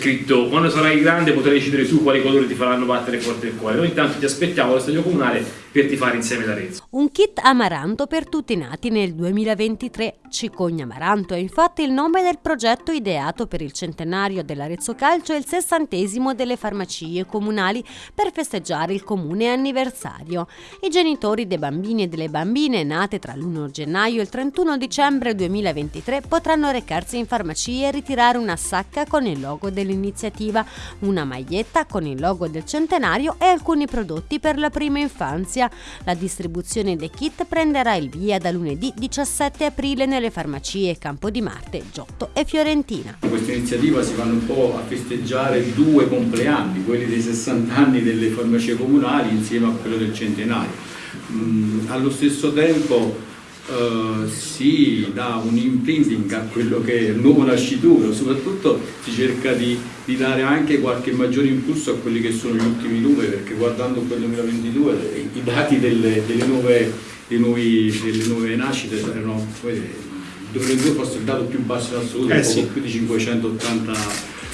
scritto quando sarai grande potrai decidere tu quali colori ti faranno battere forte il cuore. Noi intanto ti aspettiamo allo stadio comunale per tifare insieme l'Arezzo. Un kit Amaranto per tutti nati nel 2023. Cicogna Amaranto è infatti il nome del progetto ideato per il centenario dell'Arezzo Calcio e il sessantesimo delle farmacie comunali per festeggiare il comune anniversario. I genitori dei bambini e delle bambine nate tra l'1 gennaio e il 31 dicembre 2023 potranno recarsi in farmacia e ritirare una sacca con il logo dell'iniziativa, una maglietta con il logo del centenario e alcuni prodotti per la prima infanzia Spezia. La distribuzione dei kit prenderà il via da lunedì 17 aprile nelle farmacie Campo di Marte, Giotto e Fiorentina. In questa iniziativa si vanno un po' a festeggiare due compleanni, quelli dei 60 anni delle farmacie comunali insieme a quello del centenario. Mm, allo stesso tempo Uh, si dà un imprinting a quello che è il nuovo nascituro, soprattutto si cerca di, di, dare anche qualche maggiore impulso a quelli che sono gli ultimi numeri, perché guardando quel 2022 i dati delle, delle, nuove, nuovi, delle nuove, nascite erano, 2022 forse il dato più basso in assoluto, eh, sì. più di 580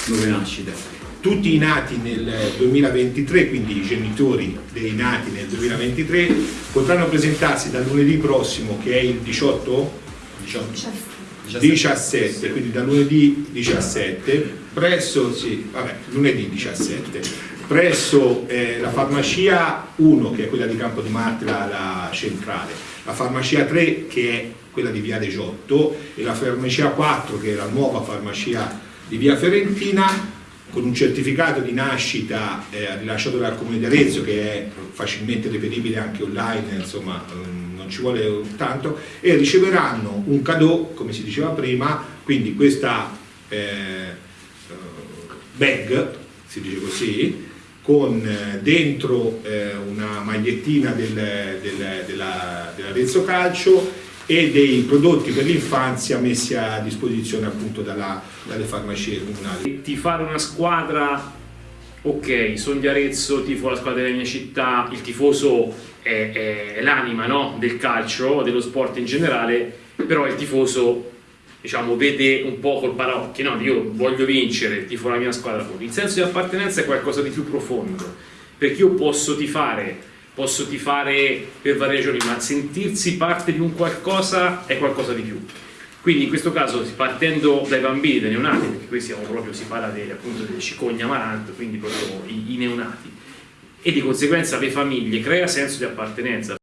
nuove nascite tutti i nati nel 2023, quindi i genitori dei nati nel 2023, potranno presentarsi dal lunedì prossimo, che è il 18, 18 17, 17 quindi da lunedì 17, presso, sì, vabbè, lunedì 17, presso eh, la farmacia 1, che è quella di Campo di Marte, la, centrale, la farmacia 3, che è quella di Via De Giotto, e la farmacia 4, che è la nuova farmacia di Via Fiorentina, con un certificato di nascita eh, rilasciato dal Comune di Arezzo che è facilmente reperibile anche online, insomma mm, non ci vuole tanto, e riceveranno un cadeau, come si diceva prima, quindi questa eh, eh bag, si dice così, con eh, dentro eh, una magliettina del, del, dell'Arezzo Calcio e dei prodotti per l'infanzia messi a disposizione appunto dalla, dalle farmacie comunali. Ti fare una squadra, ok, sono di Arezzo, tifo la squadra della mia città, il tifoso è, è, l'anima no? del calcio, dello sport in generale, però il tifoso diciamo, vede un po' col paraocchio, no? io voglio vincere, tifo la mia squadra, il senso di appartenenza è qualcosa di più profondo, perché io posso tifare posso tifare per varie ragioni, ma sentirsi parte di un qualcosa è qualcosa di più. Quindi in questo caso partendo dai bambini, dai neonati, perché qui siamo proprio, si parla dei, appunto delle cicogna amaranto, quindi proprio i, i neonati, e di conseguenza le famiglie crea senso di appartenenza.